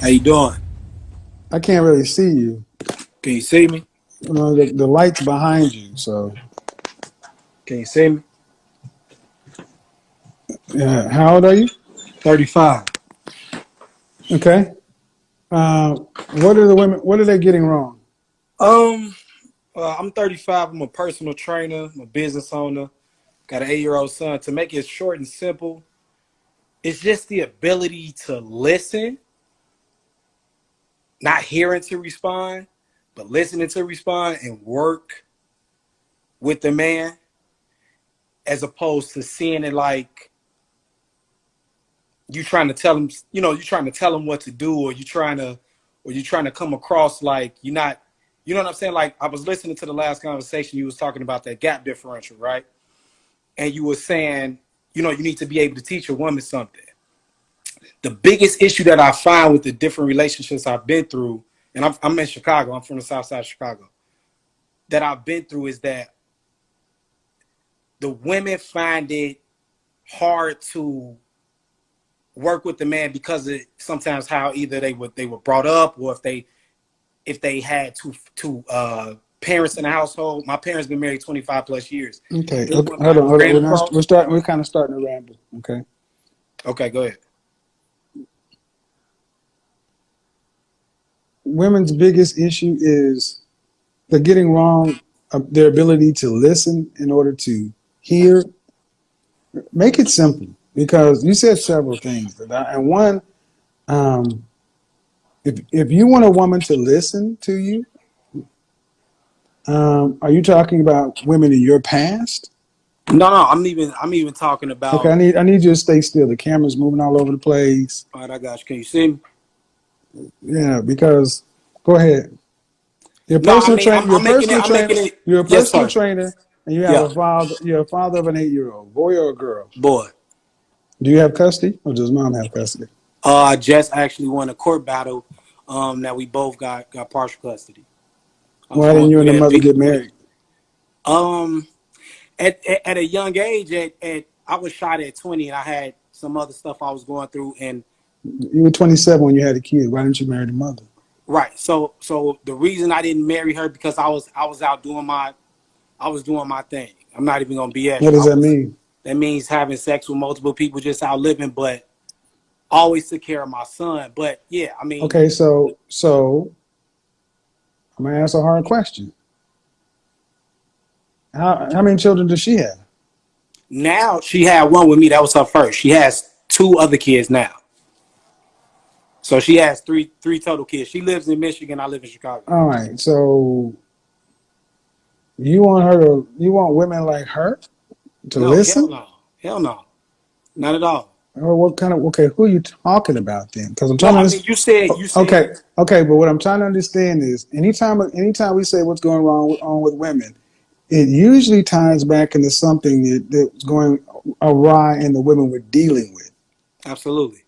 How you doing? I can't really see you. Can you see me? You know, the, the light's behind you, so Can you see me? yeah. How old are you? 35. Okay. Uh, what are the women? What are they getting wrong? Um, uh, I'm 35. I'm a personal trainer. I'm a business owner. Got an eight-year-old son. To make it short and simple, it's just the ability to listen, not hearing to respond, but listening to respond and work with the man, as opposed to seeing it like you trying to tell him, you know, you're trying to tell him what to do, or you're trying to, or you're trying to come across like you're not, you know what I'm saying? Like I was listening to the last conversation, you was talking about that gap differential, right? And you were saying, you know, you need to be able to teach a woman something. The biggest issue that I find with the different relationships I've been through, and I'm, I'm in Chicago, I'm from the South Side of Chicago, that I've been through is that the women find it hard to work with the man because of sometimes how either they were they were brought up or if they if they had two two uh parents in the household. My parents been married 25 plus years. Okay. Okay. Hold on. Hold on. We're, not, we're starting. We're kind of starting to ramble. Okay. Okay, go ahead. Women's biggest issue is they're getting wrong uh, their ability to listen in order to hear. Make it simple because you said several things, that I- and one, um, if if you want a woman to listen to you, um, are you talking about women in your past? No, no, I'm even I'm even talking about Okay, I need I need you to stay still. The camera's moving all over the place. all right, I got you. Can you see me? Yeah, because go ahead. You're a No, I personal mean, trainer. I'm- You're I'm a making personal trainer. it- You're a Yes, personal sir. trainer, and you have Yeah. a father. You're a father of an eight-year-old, boy or a girl. Boy. Do you have custody, or does mom have custody? Uh Jess actually won a court battle um that we both got got partial custody. I'm Why didn't you and the mother get married? Um, at, at at a young age, at, at I was shot at 20, and I had some other stuff I was going through, and You were 27 when you had a kid. Why didn't you marry the mother? right. So so the reason I didn't marry her because I was I was out doing my I was doing my thing. I'm not even gonna BS. What does I that was- mean? That means having sex with multiple people, just out living, but always took care of my son. But yeah, I mean, Okay, so so I'm gonna ask a hard question. How how many children does she have? now she had one with me. That was her first. She has two other kids now. So she has three three total kids. She lives in Michigan. I live in Chicago. All right, so you want her to you want women like her to no, listen? Hell no. Hell no. Not at all. Or what kind of okay? Who are you talking about then? Because I'm No, trying to I understand. mean, you said you said Okay, okay, but what I'm trying to understand is anytime anytime we say what's going wrong with, on with women, it usually ties back into something that, that's going awry in the women we're dealing with. absolutely,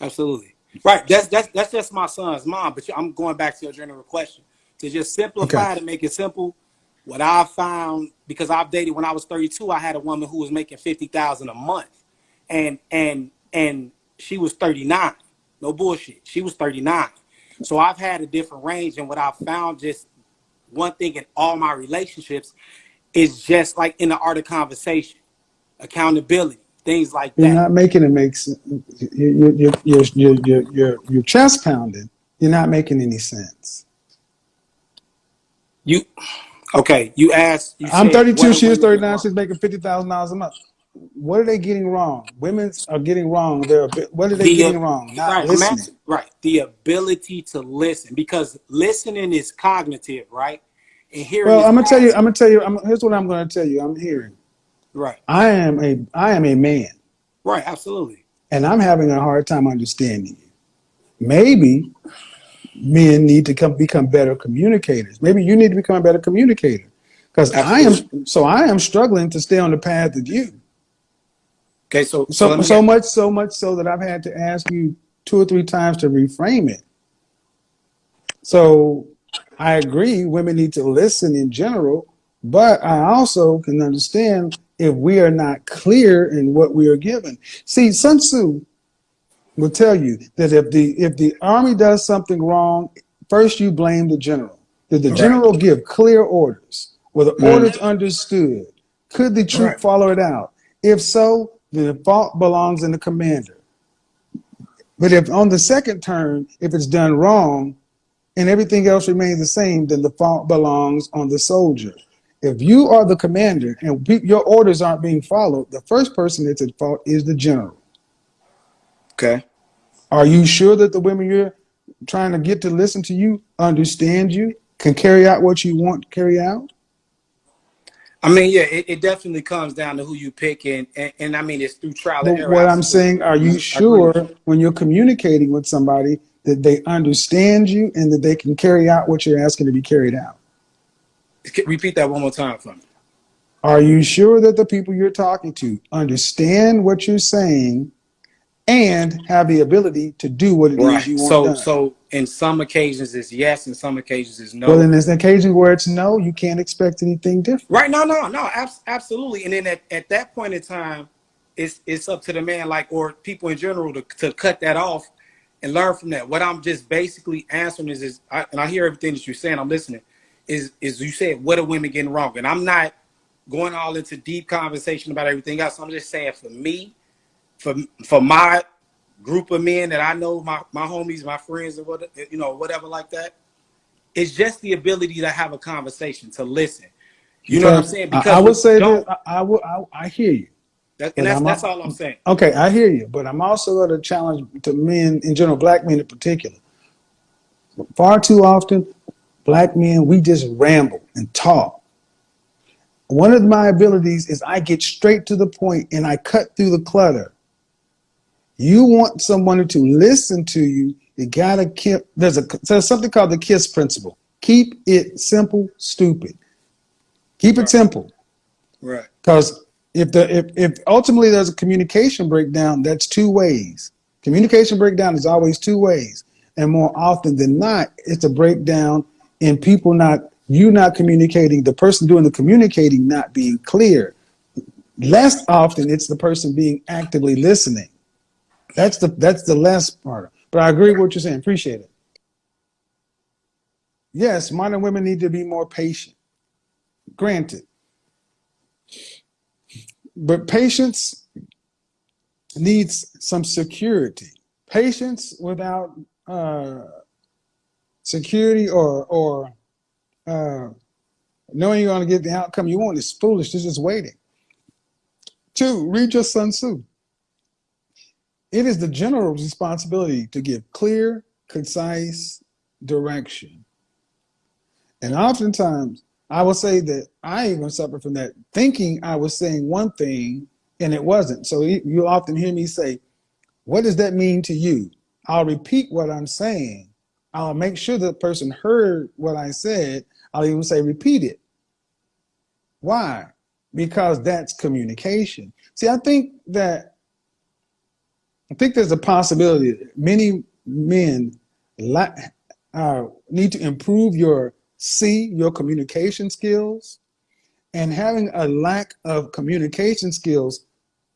absolutely right. That's that's that's just my son's mom. But I'm going back to your general question to just simplify Okay. to make it simple. What I found because I've dated when I was 32, I had a woman who was making fifty thousand a month, and and and she was 39. No bullshit. She was 39. So I've had a different range, and what I found just one thing in all my relationships is just like in the art of conversation, accountability, things like that. You're not making it make sense. You're, you're, you're, you're, you're, you're, you're chest pounding. You're not making any sense. You okay? You asked. You I'm said, 32. what She is 39. She's making fifty thousand dollars a month. What are they getting wrong? Women are getting wrong. They're what are they The, getting wrong? Not right, listening. right. The ability to listen because listening is cognitive, right? And hearing. Well, I'm gonna tell you. I'm gonna tell you. I'm, here's what I'm gonna tell you. I'm hearing. Right. I am a I am a man, Right. Absolutely. and I'm having a hard time understanding you. Maybe men need to come become better communicators. Maybe you need to become a better communicator, because I am. So I am struggling to stay on the path of you. Okay. So So me- so much so much so that I've had to ask you two or three times to reframe it. So I agree, women need to listen in general, but I also can understand if we are not clear in what we are given. See, Sun Tzu will tell you that if the if the army does something wrong, first you blame the general. Did the Right. general give clear orders? Were the Mhm. orders understood? Could the troop Right. follow it out? If so, then the fault belongs in the commander. But if on the second turn, if it's done wrong and everything else remains the same, then the fault belongs on the soldier. If you are the commander and your orders aren't being followed, the first person that's at fault is the general. Okay. Are you sure that the women you're trying to get to listen to you understand you, can carry out what you want to carry out? I mean, yeah, it, it definitely comes down to who you pick, and, and and I mean, it's through trial and error. what I'm saying, are you sure when you're communicating with somebody that they understand you and that they can carry out what you're asking to be carried out? Repeat that one more time for me. Are you sure that the people you're talking to understand what you're saying and have the ability to do what it is Right. you want So, done? so in some occasions it's yes, in some occasions it's no. well, then there's an occasion where it's no, you can't expect anything different. Right? No, no, no. Abs- absolutely. And then at, at that point in time, it's it's up to the man, like or people in general, to to cut that off and learn from that. What I'm just basically answering is, is I, and I hear everything that you're saying. I'm listening. Is is you said what are women getting wrong? And I'm not going all into deep conversation about everything else. I'm just saying for me, for for my group of men that I know, my my homies, my friends, and what you know, whatever like that. It's just the ability to have a conversation, to listen. You know what I'm saying? I, I would say that I, I will. I, I hear you. that, and that's that's all I'm saying. Okay, I hear you, but I'm also going to challenge to men in general, black men in particular. Far too often, black men we just ramble and talk. One of my abilities is I get straight to the point and I cut through the clutter. You want someone to listen to you, you gotta keep. There's a there's something called the KISS principle. Keep it simple, stupid. Keep it simple. Right. Because if the if, if ultimately there's a communication breakdown, that's two ways. Communication breakdown is always two ways, and more often than not, it's a breakdown in people not you not communicating, the person doing the communicating not being clear. Less often, it's the person being actively listening. That's the that's the less part. But I agree with what you're saying. Appreciate it. Yes, modern women need to be more patient. Granted. But patience needs some security. Patience without uh, security or or uh, knowing you're going to get the outcome you want is foolish. It's just waiting. Two, read your Sun Tzu. It is the general's responsibility to give clear, concise direction. And oftentimes, I will say that I even suffer from that, thinking I was saying one thing and it wasn't. So you often hear me say, What does that mean to you? I'll repeat what I'm saying. I'll make sure the person heard what I said. I'll even say, Repeat it. Why? Because that's communication. See, I think that I think there's a possibility that many men uh, need to improve your C, your communication skills, and having a lack of communication skills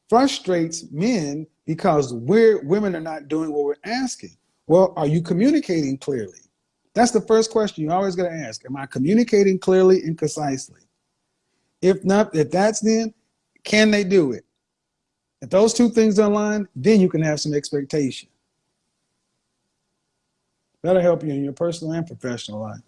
frustrates men because we're women are not doing what we're asking. Well, are you communicating clearly? That's the first question you always got to ask. Am I communicating clearly and concisely? If not, if that's then, can they do it? If those two things are aligned, then you can have some expectation. That'll help you in your personal and professional life.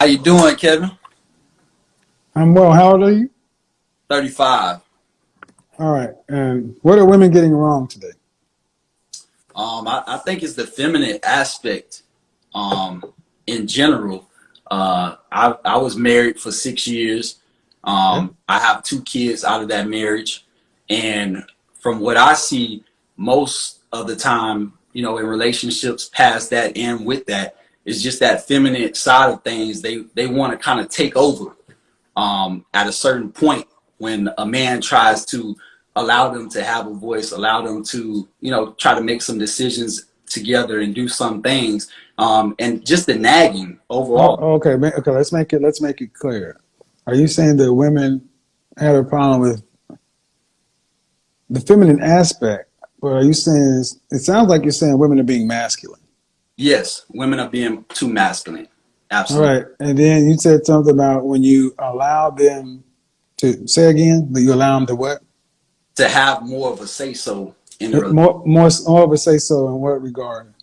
How you doing, Kevin? I'm well. How old are you? 35. All right. And what are women getting wrong today? Um, I, I think it's the feminine aspect um, in general. Uh, I, I was married for six years. Um, I have two kids out of that marriage. And from what I see, most of the time, you know, in relationships past that and with that, is just that feminine side of things. They, they want to kind of take over um, at a certain point when a man tries to allow them to have a voice, allow them to, you know, try to make some decisions together and do some things. Um, and just the nagging overall. Oh, okay, okay. Let's make it. Let's make it clear. Are you saying that women have a problem with the feminine aspect? Or are you saying it sounds like you're saying women are being masculine? Yes, women are being too masculine. Absolutely. right, and then you said something about when you allow them to say again that you allow them to what? To have more of a say so in the. More, more, more of a say so in what regard?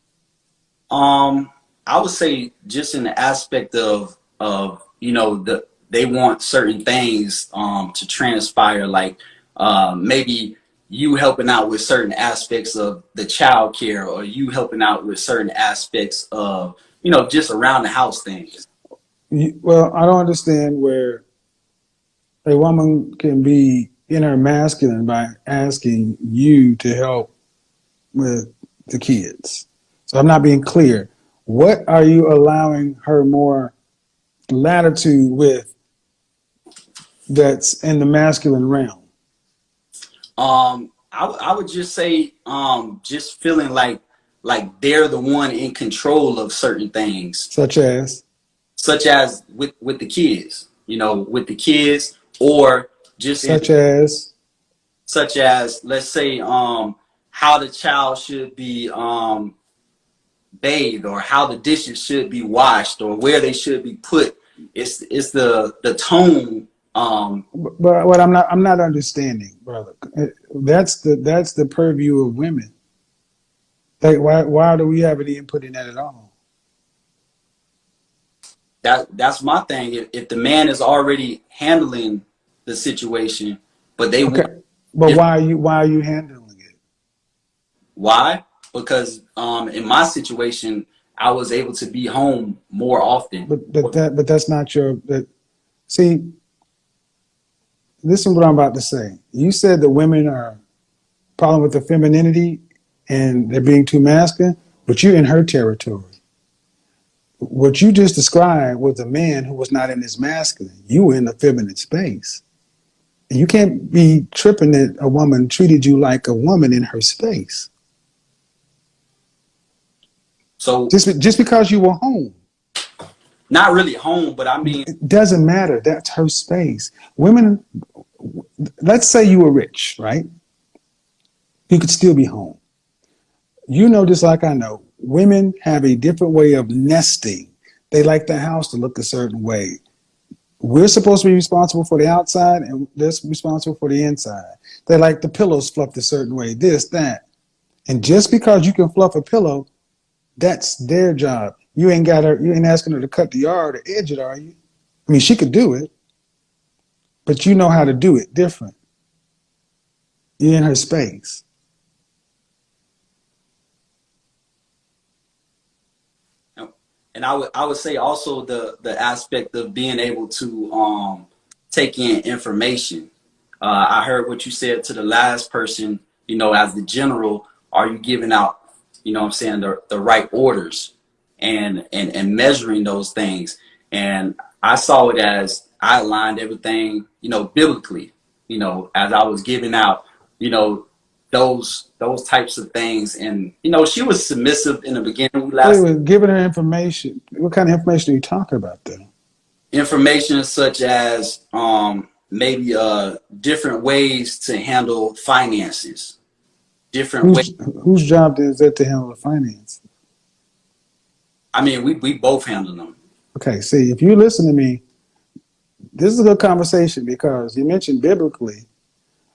Um, I would say just in the aspect of of you know the they want certain things um to transpire, like uh, maybe you helping out with certain aspects of the child care, or you helping out with certain aspects of you know just around the house things. Well, I don't understand where a woman can be in her masculine by asking you to help with the kids. So I'm not being clear. What are you allowing her more latitude with that's in the masculine realm? Um, I, I would just say um just feeling like like they're the one in control of certain things. Such as, such as with with the kids, you know, with the kids, or just in- such as, such as let's say um how the child should be um bathed or how the dishes should be washed or where they should be put. It's it's the the tone um but what I'm not, I'm not understanding, brother. That's the that's the purview of women. Like, why why do we have any input in that at all? that that's my thing. If, if the man is already handling the situation, but they Okay, want but Yeah. why are you why are you handling it? why? Because um in my situation I was able to be home more often. But but that but that's not your that. See, listen what I'm about to say. You said that women are problem with the femininity and they're being too masculine, but you're in her territory. What you just described was a man who was not in his masculine. You were in the feminine space. And you can't be tripping that a woman treated you like a woman in her space. So Just, just because you were home. Not really home, but I mean It doesn't matter. That's her space. Women, let's say you were rich, right? You could still be home. You know, just like I know, women have a different way of nesting. They like the house to look a certain way. We're supposed to be responsible for the outside, and they're responsible for the inside. They like the pillows fluffed a certain way, this, that. And just because you can fluff a pillow, that's their job. You ain't got her, you ain't asking her to cut the yard or edge it, are you? I mean, she could do it, but you know how to do it different. You're in her space. and I would I would say also the the aspect of being able to um take in information. Uh, I heard what you said to the last person. You know, as the general, are you giving out? You know, I'm saying the the right orders and and and measuring those things. And I saw it as I aligned everything. You know, biblically. You know, as I was giving out. You know, those those types of things. And you know, she was submissive in the beginning. We last Wait, giving her information. What kind of information are you talking about then? information such as um, maybe uh, different ways to handle finances, different ways. Whose, whose job is it to handle the finance? I mean, we, we both handle them. Okay, see, if you listen to me, this is a good conversation because you mentioned biblically,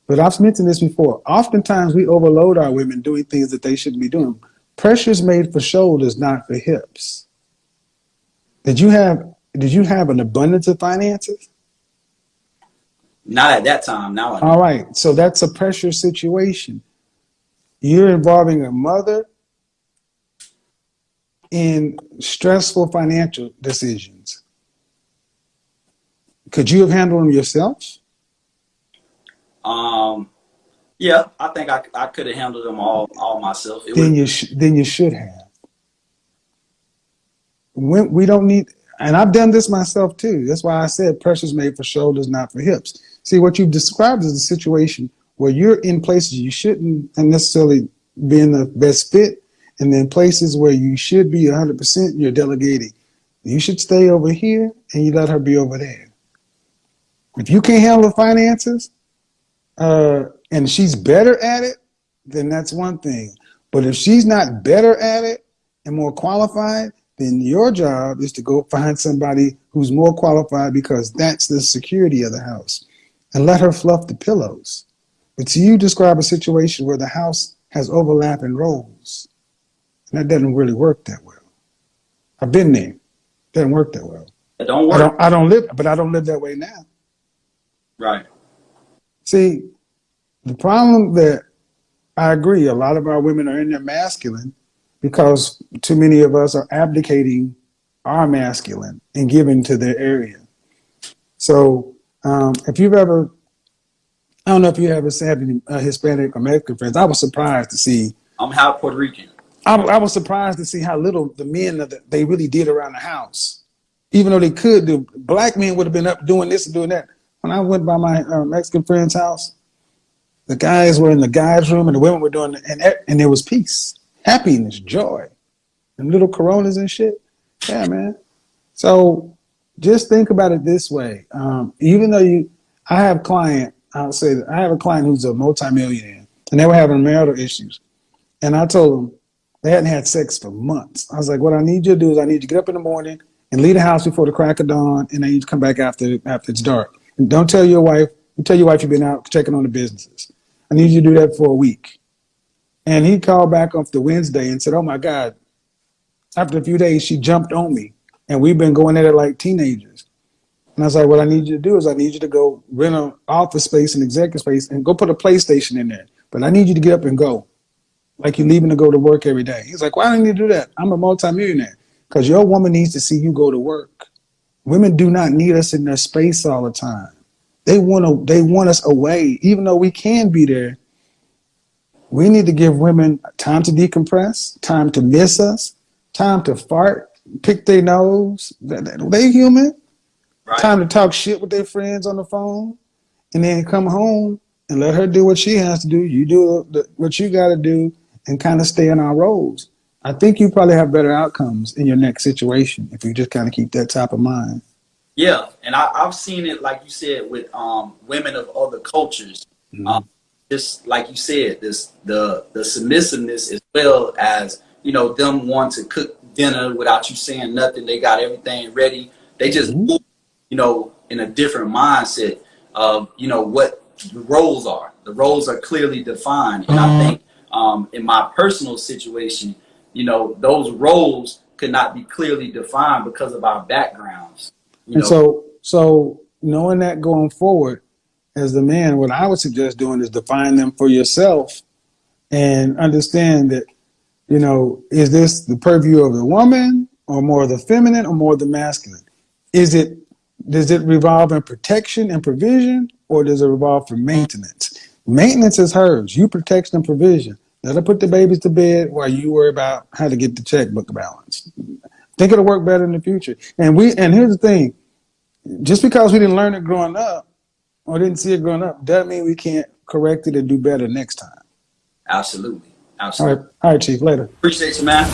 but I've mentioned this before. Oftentimes we overload our women doing things that they shouldn't be doing. Pressure's made for shoulders, not for hips. Did you have did you have an abundance of finances? Not at that time. Now I. All right, so that's a pressure situation. You're involving a mother in stressful financial decisions. Could you have handled them yourself? Um, yeah, I think I, I could have handled them all all myself. It Then you sh- then you should have. When we don't need, and I've done this myself too. That's why I said pressure's made for shoulders, not for hips. See, what you've described is a situation where you're in places you shouldn't and necessarily be in the best fit, And then places where you should be 100%, you're delegating. You should stay over here and you let her be over there. If you can't handle the finances uh, and she's better at it, then that's one thing. But if she's not better at it and more qualified, then your job is to go find somebody who's more qualified because that's the security of the house and let her fluff the pillows. But you describe a situation where the house has overlapping roles. That doesn't really work that well. I've been there. Doesn't work that well. It don't I work. don't I don't live but I don't live that way now. Right. See, the problem that I agree, a lot of our women are in their masculine because too many of us are abdicating our masculine and giving to their area. So um, if you've ever, I don't know if you ever had any uh, Hispanic or Mexican friends, I was surprised to see, I'm half Puerto Rican. I, I was surprised to see how little the men the, they really did around the house. Even though they could do, black men would have been up doing this and doing that. When I went by my uh, Mexican friend's house, the guys were in the guys' room and the women were doing, and and there was peace, happiness, joy, and little Coronas and shit. Yeah, man. So just think about it this way. Um, even though you, I have client, I'll say that I have a client who's a multimillionaire, and they were having marital issues, and I told them they hadn't had sex for months. I was like, what I need you to do is I need you to get up in the morning and leave the house before the crack of dawn, and then you come back after after it's dark. And don't tell your wife. You tell your wife you've been out checking on the businesses. I need you to do that for a week. And he called back off the Wednesday and said, "Oh my God!" After a few days, she jumped on me, and we've been going at it like teenagers. And I was like, "What I need you to do is I need you to go rent an office space and executive space and go put a PlayStation in there. But I need you to get up and go, like you're leaving to go to work every day." He's like, "Why don't you do that? I'm a multimillionaire." Because your woman needs to see you go to work. Women do not need us in their space all the time. They want to. They want us away, even though we can be there. We need to give women time to decompress, time to miss us, time to fart, pick their nose. They- human. Right. Time to talk shit with their friends on the phone, and then come home and let her do what she has to do. You do what you got to do, and kind of stay in our roles. I think you probably have better outcomes in your next situation if you just kind of keep that top of mind. Yeah, and I, I've seen it, like you said, with um, women of other cultures. Um, just like you said, this the the submissiveness as well as you know them want to cook dinner without you saying nothing. They got everything ready. They just Mhm. move, you know in a different mindset of you know what the roles are. The roles are clearly defined, and I think um, in my personal situation, you know those roles could not be clearly defined because of our backgrounds. You And know, so, so knowing that going forward, as the man, what I would suggest doing is define them for yourself and understand that, you know, is this the purview of the woman or more of the feminine or more of the masculine? Is it, does it revolve in protection and provision or does it revolve for maintenance? Maintenance is hers. You protection and provision. Let her put the babies to bed while you worry about how to get the checkbook balance. Think it'll work better in the future. And we, and here's the thing, just because we didn't learn it growing up or didn't see it growing up doesn't mean we can't correct it and do better next time. absolutely, absolutely. right, all right, Chief. Later. Appreciate you, man.